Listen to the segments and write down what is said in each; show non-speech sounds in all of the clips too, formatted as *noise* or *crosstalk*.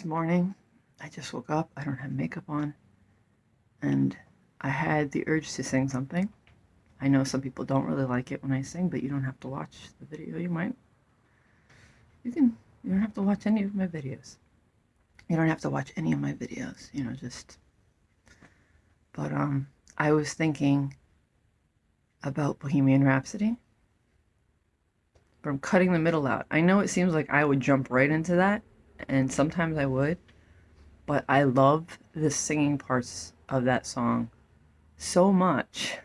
It's morning. I just woke up. I don't have makeup on. And I had the urge to sing something. I know some people don't really like it when I sing, but you don't have to watch the video. You might. You can. You don't have to watch any of my videos. You don't have to watch any of my videos. You know, just. But, um, I was thinking about Bohemian Rhapsody. From cutting the middle out. I know it seems like I would jump right into that, and sometimes I would, but I love the singing parts of that song so much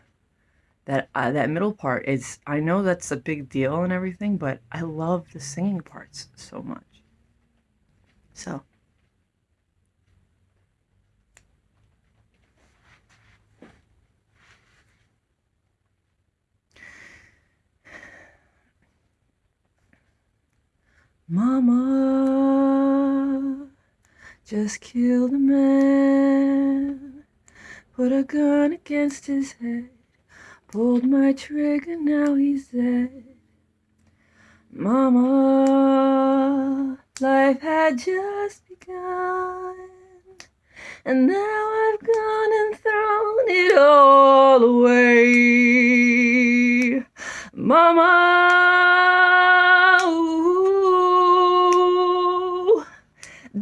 that uh, that middle part is I know that's a big deal and everything, but I love the singing parts so much. So Mama just killed a man, put a gun against his head, pulled my trigger, now he's dead. Mama, life had just begun, and now I've gone and thrown it all away. Mama,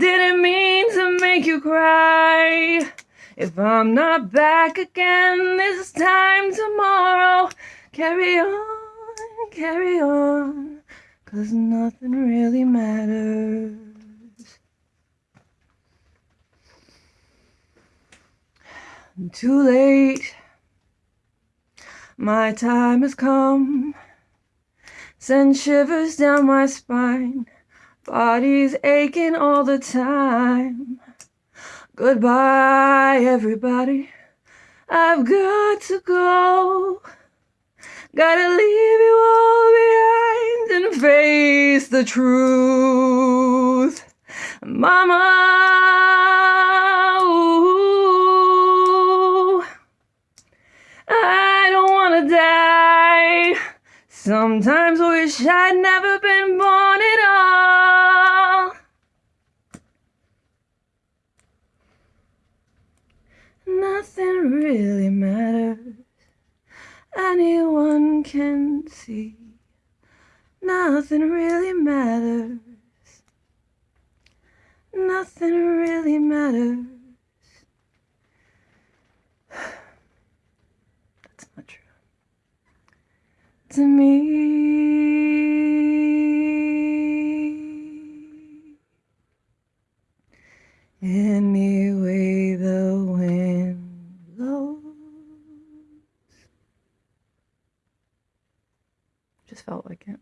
Didn't mean to make you cry. If I'm not back again this time tomorrow, carry on, carry on, cause nothing really matters. Too late, my time has come, send shivers down my spine. Body's aching all the time. Goodbye, everybody. I've got to go. Gotta leave you all behind and face the truth. Mama, Sometimes wish I'd never been born at all. Nothing really matters. Anyone can see. Nothing really matters. Nothing really matters. *sighs* That's not true to me. Anyway, the wind blows. Just felt like it.